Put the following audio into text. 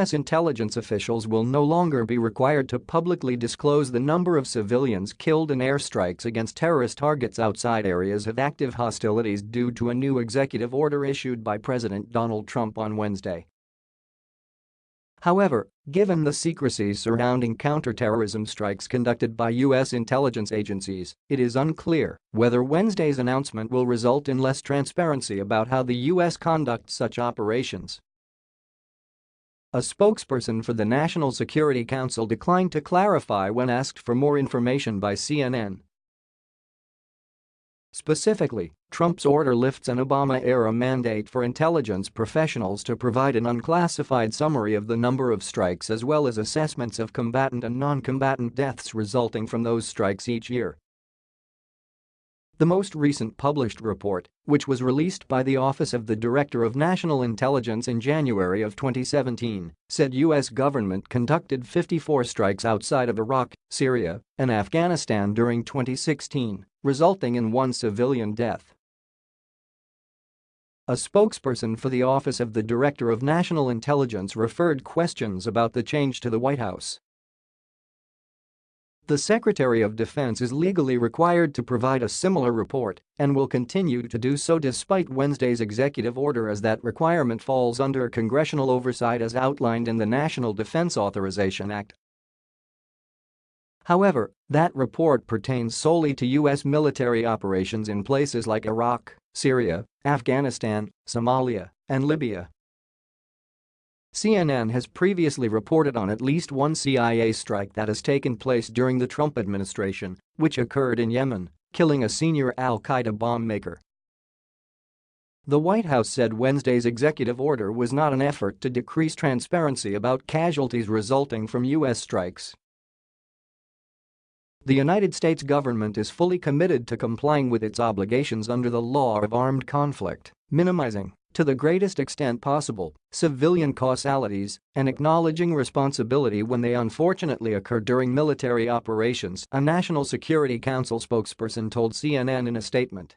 U.S. intelligence officials will no longer be required to publicly disclose the number of civilians killed in airstrikes against terrorist targets outside areas of active hostilities due to a new executive order issued by President Donald Trump on Wednesday. However, given the secrecy surrounding counterterrorism strikes conducted by U.S. intelligence agencies, it is unclear whether Wednesday's announcement will result in less transparency about how the U.S. conducts such operations. A spokesperson for the National Security Council declined to clarify when asked for more information by CNN. Specifically, Trump's order lifts an Obama-era mandate for intelligence professionals to provide an unclassified summary of the number of strikes as well as assessments of combatant and non-combatant deaths resulting from those strikes each year. The most recent published report, which was released by the Office of the Director of National Intelligence in January of 2017, said U.S. government conducted 54 strikes outside of Iraq, Syria, and Afghanistan during 2016, resulting in one civilian death. A spokesperson for the Office of the Director of National Intelligence referred questions about the change to the White House the Secretary of Defense is legally required to provide a similar report and will continue to do so despite Wednesday's executive order as that requirement falls under congressional oversight as outlined in the National Defense Authorization Act. However, that report pertains solely to U.S. military operations in places like Iraq, Syria, Afghanistan, Somalia, and Libya. CNN has previously reported on at least one CIA strike that has taken place during the Trump administration, which occurred in Yemen, killing a senior al-Qaeda bomb maker. The White House said Wednesday's executive order was not an effort to decrease transparency about casualties resulting from U.S. strikes. The United States government is fully committed to complying with its obligations under the law of armed conflict, minimizing to the greatest extent possible, civilian causalities, and acknowledging responsibility when they unfortunately occur during military operations, a National Security Council spokesperson told CNN in a statement.